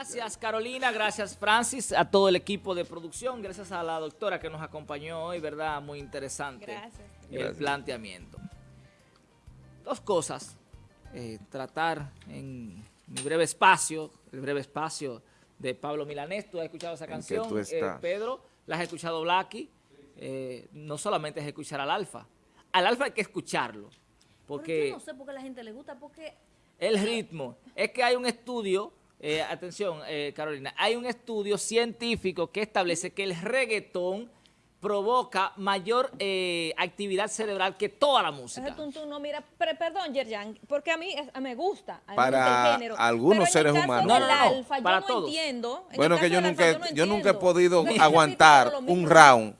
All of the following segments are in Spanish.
Gracias Carolina, gracias Francis, a todo el equipo de producción, gracias a la doctora que nos acompañó hoy, ¿verdad? Muy interesante Gracias. el Gracias. planteamiento. Dos cosas, eh, tratar en mi breve espacio, el breve espacio de Pablo Milanés, tú has escuchado esa ¿En qué canción, tú eh? Pedro, la has escuchado Blacky, eh, no solamente es escuchar al Alfa, al Alfa hay que escucharlo, Porque porque yo no sé por qué a la gente le gusta, porque el ritmo. Es que hay un estudio, eh, atención eh, Carolina, hay un estudio científico que establece que el reggaetón provoca mayor eh, actividad cerebral que toda la música. tum, no mira, pero, perdón, Yerjan, porque a mí es- me gusta, a mí me Para el género. algunos pero en el seres caso humanos. No, no, no, alfa, yo para no todos. entiendo. En Bueno, que yo nunca, alfa, he- no yo nunca he podido aguantar un round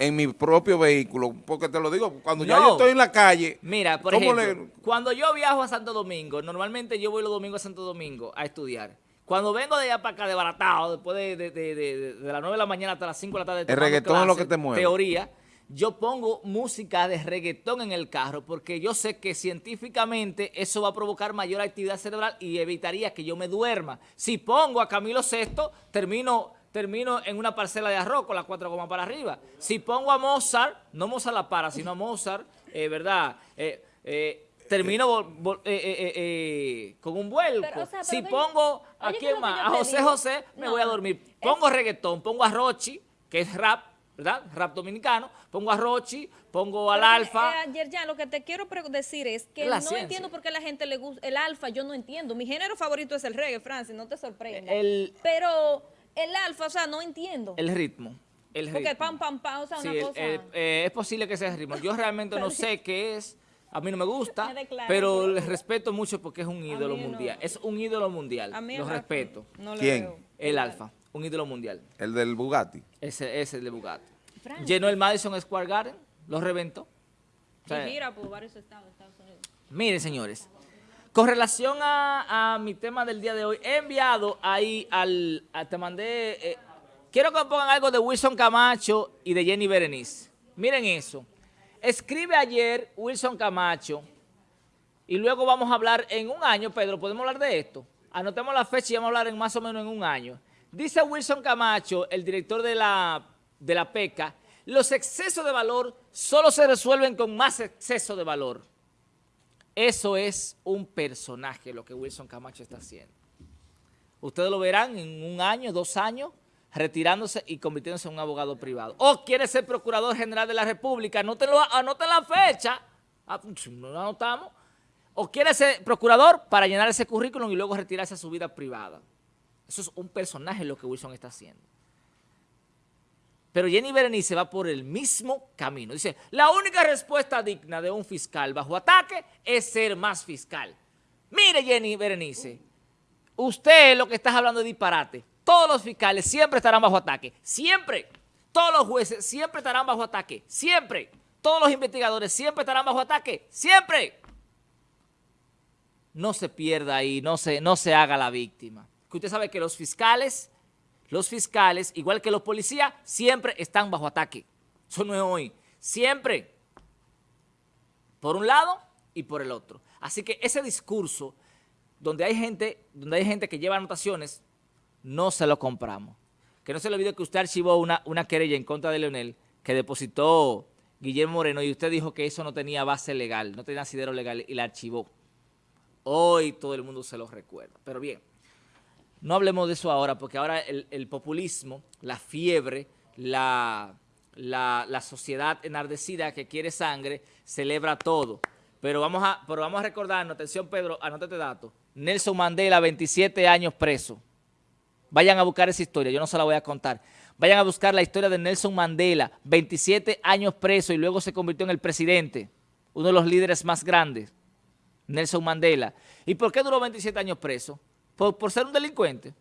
en mi propio vehículo, porque te lo digo, cuando ya No. yo estoy en la calle, Mira, por ¿cómo ejemplo, le- cuando yo viajo a Santo Domingo, normalmente yo voy los domingos a Santo Domingo a estudiar. Cuando vengo de allá para acá, desbaratado, después de, de, de, de- de las 9 de la mañana hasta las 5 de la tarde, tomando reggaetón es lo que te mueve. Teoría, yo pongo música de reggaetón en el carro porque yo sé que científicamente eso va a provocar mayor actividad cerebral y evitaría que yo me duerma. Si pongo a Camilo Sesto, termino, termino en una parcela de arroz con las cuatro gomas para arriba. Si pongo a Mozart, no Mozart la para, sino a Mozart, eh, ¿verdad? Eh, eh, termino eh, con un vuelco. Pero, o sea, pero si pongo, ¿a oye, ¿qué quién es más? A José digo? José, me No, voy a dormir. es- Pongo reggaetón, pongo a Rochi, que es rap, ¿verdad? Rap dominicano. Pongo a Rochi, pongo al Pero, alfa. eh, Yerjan, lo que te quiero decir es que Es la no ciencia. entiendo por qué a la gente le gusta el alfa, yo no entiendo. Mi género favorito es el reggae, Francis, no te sorprenda. El- Pero el alfa, o sea, no entiendo. El ritmo. El ritmo. porque pam, pam, pam, o sea, Sí, una el- cosa... el- eh, es posible que sea el ritmo. Yo realmente no sé qué es. A mí no me gusta, Me pero le respeto mucho porque es un ídolo no. mundial. Es un ídolo mundial. A mí Lo respeto. no le ¿Quién? veo. El alfa, un ídolo mundial. el del Bugatti. Ese es el de Bugatti. Llenó el Madison Square Garden, lo reventó. O sea, Y gira por varios estados de Estados Unidos. Miren, señores, con relación a, mi tema del día de hoy, he enviado ahí al, te mandé, eh, quiero que pongan algo de Wilson Camacho y de Jenny Berenice. Miren eso. Escribe ayer Wilson Camacho y luego vamos a hablar en un año, Pedro, ¿podemos hablar de esto? Anotemos la fecha y vamos a hablar en más o menos en un año. Dice Wilson Camacho, el director de la, de la PECA, los excesos de valor solo se resuelven con más exceso de valor. Eso es un personaje lo que Wilson Camacho está haciendo. Ustedes lo verán en un año, dos años, retirándose y convirtiéndose en un abogado privado. O quiere ser procurador general de la República, anótenlo, anoten la fecha, Ah, no lo anotamos. O quiere ser procurador para llenar ese currículum y luego retirarse a su vida privada. Eso es un personaje lo que Wilson está haciendo. Pero Jenny Berenice va por el mismo camino. Dice, la única respuesta digna de un fiscal bajo ataque es ser más fiscal. Mire, Jenny Berenice, usted lo que está hablando es disparate. Todos los fiscales siempre estarán bajo ataque. Siempre. Todos los jueces siempre estarán bajo ataque. Siempre. Todos los investigadores siempre estarán bajo ataque. Siempre. No se pierda ahí, no se, no se haga la víctima. Que usted sabe que los fiscales los fiscales, igual que los policías, siempre están bajo ataque. Eso no es hoy. Siempre. Por un lado y por el otro. Así que ese discurso, donde hay gente, donde hay gente que lleva anotaciones, no se lo compramos. Que no se le olvide que usted archivó una, una querella en contra de Leonel que depositó Guillermo Moreno y usted dijo que eso no tenía base legal, no tenía asidero legal y la archivó. Hoy todo el mundo se lo recuerda. Pero bien, no hablemos de eso ahora, porque ahora el, populismo, la fiebre, la sociedad enardecida que quiere sangre, celebra todo. Pero vamos a, pero vamos a recordarnos, atención Pedro, anótate dato. Nelson Mandela, 27 años preso. Vayan a buscar esa historia, yo no se la voy a contar. Vayan a buscar la historia de Nelson Mandela, 27 años preso y luego se convirtió en el presidente, uno de los líderes más grandes, Nelson Mandela. ¿Y por qué duró 27 años preso? ¿Por, ser un delincuente?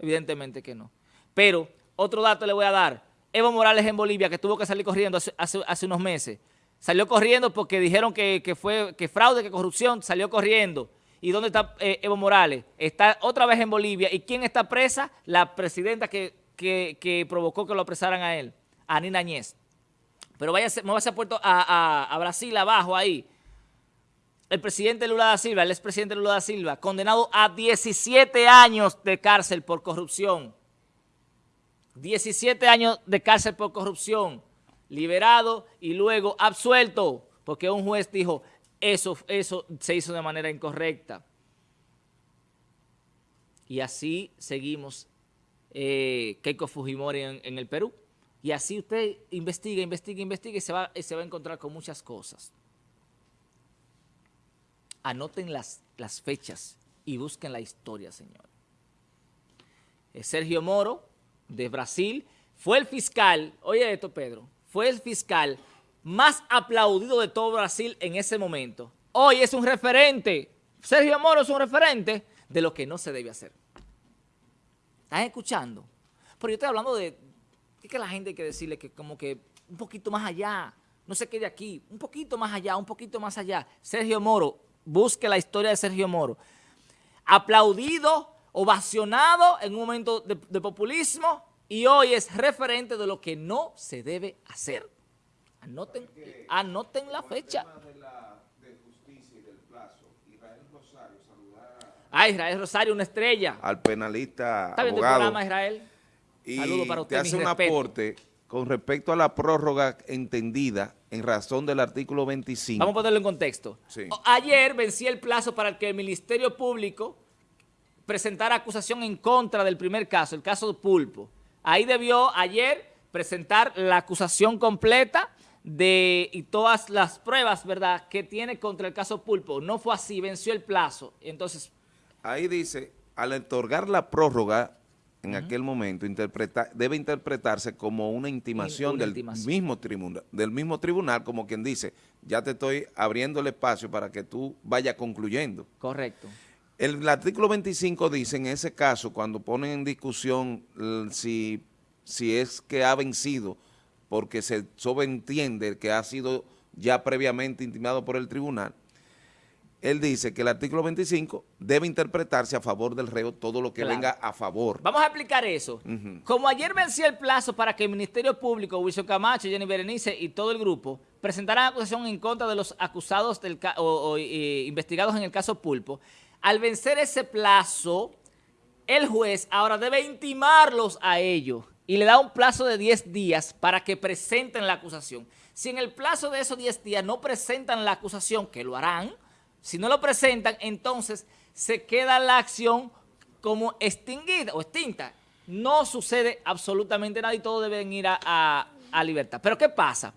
Evidentemente que no. Pero, otro dato le voy a dar. Evo Morales en Bolivia, que tuvo que salir corriendo hace, unos meses. Salió corriendo porque dijeron que, fue fraude, que corrupción, salió corriendo. ¿Y dónde está eh, Evo Morales? Está otra vez en Bolivia. ¿Y quién está presa? La presidenta que, provocó que lo apresaran a él, a Nina Añez. Pero váyase, muévase a, Puerto, a- a Brasil abajo ahí. El presidente Lula da Silva, el expresidente Lula da Silva, condenado a 17 años de cárcel por corrupción. 17 años de cárcel por corrupción, liberado y luego absuelto, porque un juez dijo, eso, eso se hizo de manera incorrecta. Y así seguimos eh, Keiko Fujimori en, el Perú. Y así usted investiga, investiga, investiga y se va, y se va a encontrar con muchas cosas. Anoten las, fechas y busquen la historia, señor. Eh, Sergio Moro, de Brasil, fue el fiscal, oye esto Pedro, fue el fiscal más aplaudido de todo Brasil en ese momento. Hoy es un referente, Sergio Moro es un referente de lo que no se debe hacer. ¿Están escuchando? Pero yo estoy hablando de que la gente hay que decirle que como que un poquito más allá, no se quede aquí, un poquito más allá, un poquito más allá. Sergio Moro, busque la historia de Sergio Moro. Aplaudido, ovacionado en un momento de, populismo y hoy es referente de lo que no se debe hacer. Anoten, anoten la fecha. Ah, Israel Rosario, una estrella. Al penalista ¿Está el programa, Israel? Y Saludo para usted, te hace un aporte con respecto a la prórroga entendida en razón del artículo 25. Vamos a ponerlo en contexto. Ayer vencí el plazo para que el Ministerio Público presentara acusación en contra del primer caso, el caso de Pulpo. Ahí debió ayer presentar la acusación completa de y todas las pruebas, ¿verdad?, que tiene contra el caso Pulpo. No fue así, venció el plazo. Entonces, ahí dice, al otorgar la prórroga en aquel momento, debe interpretarse como una intimación, del, Mismo tribunal, del mismo tribunal, como quien dice, ya te estoy abriendo el espacio para que tú vayas concluyendo. Correcto. El, artículo 25 dice, en ese caso, cuando ponen en discusión si, si es que ha vencido, porque se sobreentiende que ha sido ya previamente intimado por el tribunal, él dice que el artículo 25 debe interpretarse a favor del reo todo lo que venga a favor. Vamos a explicar eso. Como ayer venció el plazo para que el Ministerio Público, Wilson Camacho, Jenny Berenice y todo el grupo presentaran acusación en contra de los acusados del o, investigados en el caso Pulpo, al vencer ese plazo, el juez ahora debe intimarlos a ellos y le da un plazo de 10 días para que presenten la acusación. Si en el plazo de esos 10 días no presentan la acusación, que lo harán, si no lo presentan, entonces se queda la acción como extinguida o extinta. No sucede absolutamente nada y todos deben ir a, libertad. Pero ¿qué pasa?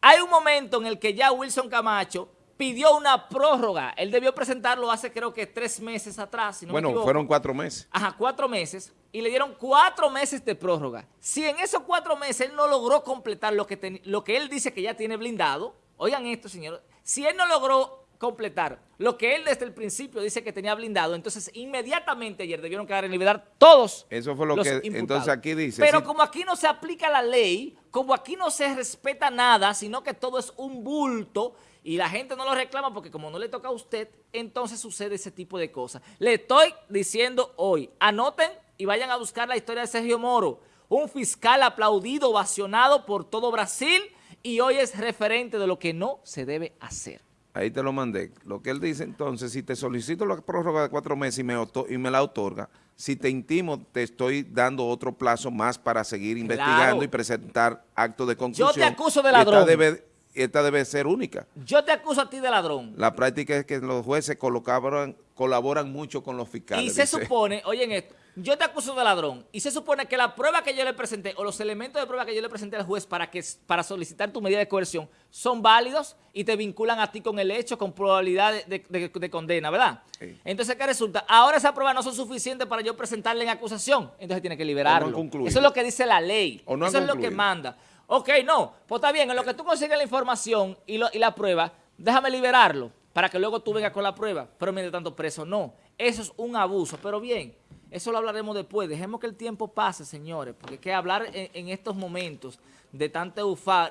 Hay un momento en el que ya Wilson Camacho pidió una prórroga. Él debió presentarlo hace creo que tres meses atrás. bueno, fueron cuatro meses. Ajá, cuatro meses. Y le dieron cuatro meses de prórroga. Si en esos cuatro meses él no logró completar lo que, lo que él dice que ya tiene blindado, oigan esto, señor, si él no logró completar lo que él desde el principio dice que tenía blindado, entonces inmediatamente ayer debieron quedar en libertad todos Eso fue lo que entonces aquí dice. Pero como aquí no se aplica la ley, como aquí no se respeta nada, sino que todo es un bulto y la gente no lo reclama porque como no le toca a usted, entonces sucede ese tipo de cosas. Le estoy diciendo hoy, anoten y vayan a buscar la historia de Sergio Moro, un fiscal aplaudido, ovacionado por todo Brasil y hoy es referente de lo que no se debe hacer. Ahí te lo mandé. Lo que él dice entonces, si te solicito la prórroga de cuatro meses y me, y me la otorga, si te intimo, te estoy dando otro plazo más para seguir investigando y presentar actos de conclusión. Yo te acuso de ladrón. Esta debe, esta debe ser única. Yo te acuso a ti de ladrón. La práctica es que los jueces colaboran, colaboran mucho con los fiscales. Y se supone, oyen esto, yo te acuso de ladrón y se supone que la prueba que yo le presenté o los elementos de prueba que yo le presenté al juez para, que, para solicitar tu medida de coerción son válidos y te vinculan a ti con el hecho, con probabilidad de, condena, ¿verdad? Entonces, ¿qué resulta? Ahora esas pruebas no son suficientes para yo presentarle en acusación, entonces tiene que liberarlo. Eso es lo que dice la ley, eso es lo que manda. Ok, no, pues está bien, en lo que tú consigues la información y, y la prueba, déjame liberarlo para que luego tú vengas con la prueba, pero mientras tanto preso, no. Eso es un abuso, pero bien, eso lo hablaremos después. Dejemos que el tiempo pase, señores, porque que hablar en, estos momentos de tanta,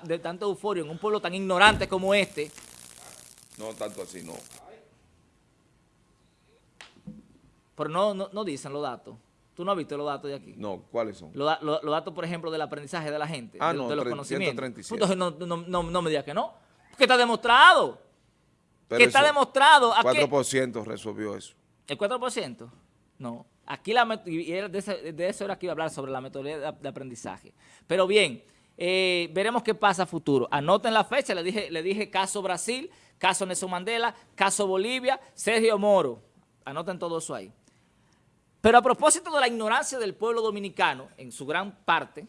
de tanta euforia en un pueblo tan ignorante como este. No, tanto así, no. Pero no, no, dicen los datos. ¿Tú no has visto los datos de aquí? No, ¿cuáles son? Los, datos, por ejemplo, del aprendizaje de la gente, ah, de, no, los conocimientos. Entonces no, no, no, me digas que no, porque está demostrado. Pero que está demostrado. ¿A qué? 4% resolvió eso. ¿El 4%? No. Aquí la, de, eso era que iba a hablar sobre la metodología de, aprendizaje. Pero bien, eh, veremos qué pasa a futuro. Anoten la fecha, le dije, le dije caso Brasil, caso Nelson Mandela, caso Bolivia, Sergio Moro. Anoten todo eso ahí. Pero a propósito de la ignorancia del pueblo dominicano, en su gran parte,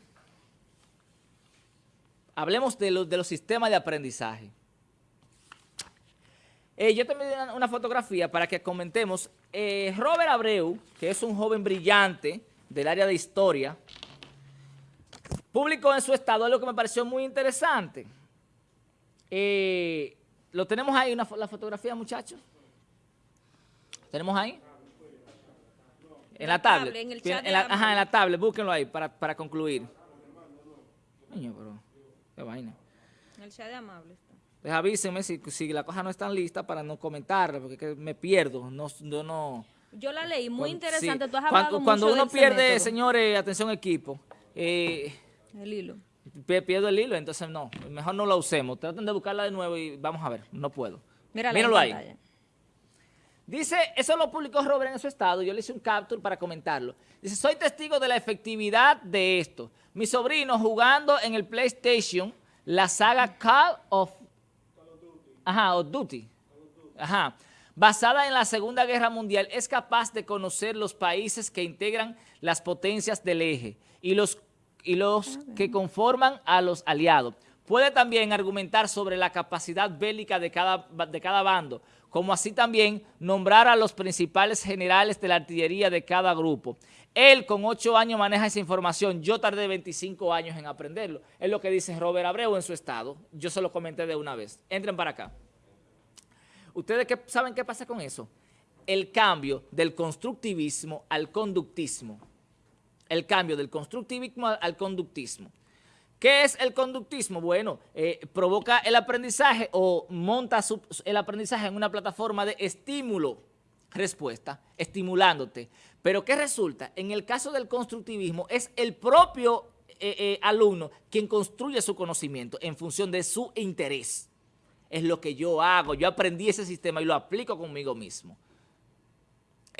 hablemos de los, de los sistemas de aprendizaje. Eh, yo te envié una, una fotografía para que comentemos. Eh, Robert Abreu, que es un joven brillante del área de historia, publicó en su estado algo que me pareció muy interesante. Eh, ¿Lo tenemos ahí, una, la fotografía, muchachos? ¿Tenemos ahí? En la tablet. en el chat en la- ajá, en la tablet, búsquenlo ahí para, para concluir. Niño, pero, qué vaina. El chat de amable Les avísenme si, si la cosa no está lista para no comentarla, porque que me pierdo. No, yo no... Yo la leí, muy Cuando- interesante. sí. Tú has Cuando- hablado Cuando mucho uno de ese pierde, método. señores, atención equipo, eh, El hilo. pi- pierdo el hilo, entonces no, mejor no la usemos. Traten de buscarla de nuevo y vamos a ver, no puedo. Mírala Míralo ahí. Dice, eso lo publicó Robert en su estado, yo le hice un capture para comentarlo. Dice, soy testigo de la efectividad de esto. Mi sobrino jugando en el PlayStation la saga Call of Ajá, of Duty. Ajá. Basada en la Segunda Guerra Mundial, es capaz de conocer los países que integran las potencias del eje y los, y los que conforman a los aliados. Puede también argumentar sobre la capacidad bélica de cada, de cada bando, como así también nombrar a los principales generales de la artillería de cada grupo. Él con ocho años maneja esa información, yo tardé 25 años en aprenderlo. Es lo que dice Robert Abreu en su estado. Yo se lo comenté de una vez. Entren para acá. ¿Ustedes qué, saben qué pasa con eso? El cambio del constructivismo al conductismo. El cambio del constructivismo al, al conductismo. ¿Qué es el conductismo? Bueno, eh, provoca el aprendizaje o monta el aprendizaje en una plataforma de estímulo-respuesta, estimulándote. Pero ¿qué resulta? En el caso del constructivismo es el propio eh, eh, alumno quien construye su conocimiento en función de su interés. Es lo que yo hago, yo aprendí ese sistema y lo aplico conmigo mismo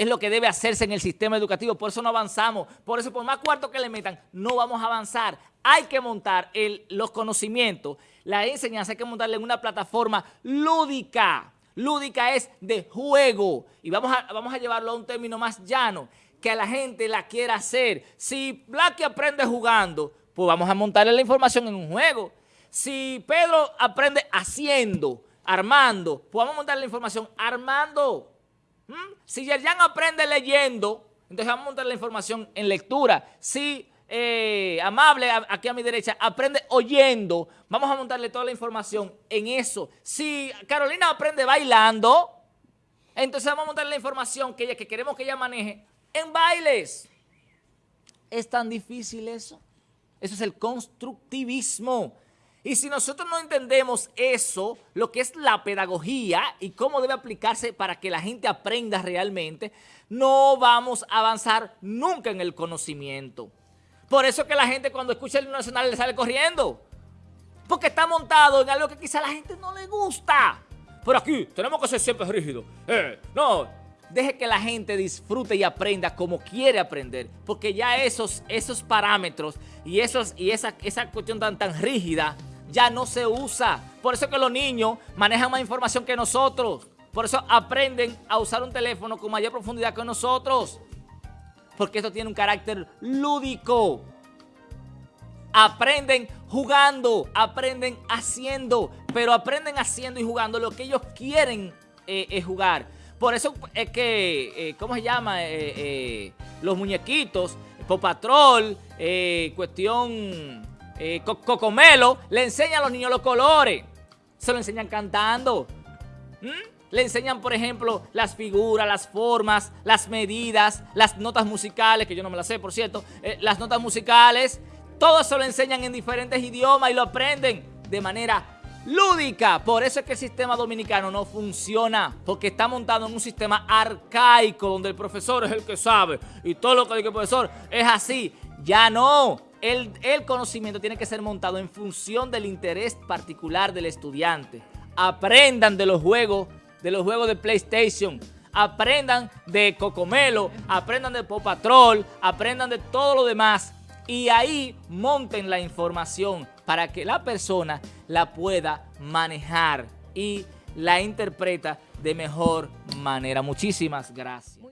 es lo que debe hacerse en el sistema educativo, por eso no avanzamos, por eso por más cuarto que le metan, no vamos a avanzar. Hay que montar el- los conocimientos, la enseñanza hay que montarla en una plataforma lúdica. Lúdica es de juego y vamos a, llevarlo a un término más llano, que a la gente la quiera hacer. Si Blacky aprende jugando, pues vamos a montarle la información en un juego. Si Pedro aprende haciendo, armando, pues vamos a montarle la información armando. ¿Mm? Si Yerjan aprende leyendo, entonces vamos a montar la información en lectura. Si eh, Amable, aquí a mi derecha, aprende oyendo, vamos a montarle toda la información en eso. Si Carolina aprende bailando, entonces vamos a montarle la información que, ella, que queremos que ella maneje en bailes. ¿Es tan difícil eso? Eso es el constructivismo. Y si nosotros no entendemos eso, lo que es la pedagogía y cómo debe aplicarse para que la gente aprenda realmente, no vamos a avanzar nunca en el conocimiento. Por eso es que la gente cuando escucha el nacional le sale corriendo. Porque está montado en algo que quizá la gente no le gusta. Pero aquí tenemos que ser siempre rígidos. Eh, no, deje que la gente disfrute y aprenda como quiere aprender. Porque ya esos, esos parámetros y, esos, y esa, esa cuestión tan, tan rígida ya no se usa. Por eso es que los niños manejan más información que nosotros. Por eso aprenden a usar un teléfono con mayor profundidad que nosotros. Porque esto tiene un carácter lúdico aprenden jugando, aprenden haciendo, pero aprenden haciendo y jugando lo que ellos quieren eh, eh, jugar. Por eso es que, eh, ¿cómo se llama? Eh, los muñequitos, Pop Patrol, eh, cuestión Co- Cocomelo, le enseñan a los niños los colores. Se lo enseñan cantando. ¿Mm? Le enseñan, por ejemplo, las figuras, las formas, las medidas, las notas musicales, que yo no me las sé, por cierto, eh, las notas musicales, todo eso lo enseñan en diferentes idiomas y lo aprenden de manera lúdica. Por eso es que el sistema dominicano no funciona, porque está montado en un sistema arcaico, donde el profesor es el que sabe y todo lo que dice el profesor es así. Ya no. El, el conocimiento tiene que ser montado en función del interés particular del estudiante. Aprendan de los juegos de los juegos de PlayStation, aprendan de Cocomelo, aprendan de Pop Patrol, aprendan de todo lo demás y ahí monten la información para que la persona la pueda manejar y la interpreta de mejor manera. Muchísimas gracias.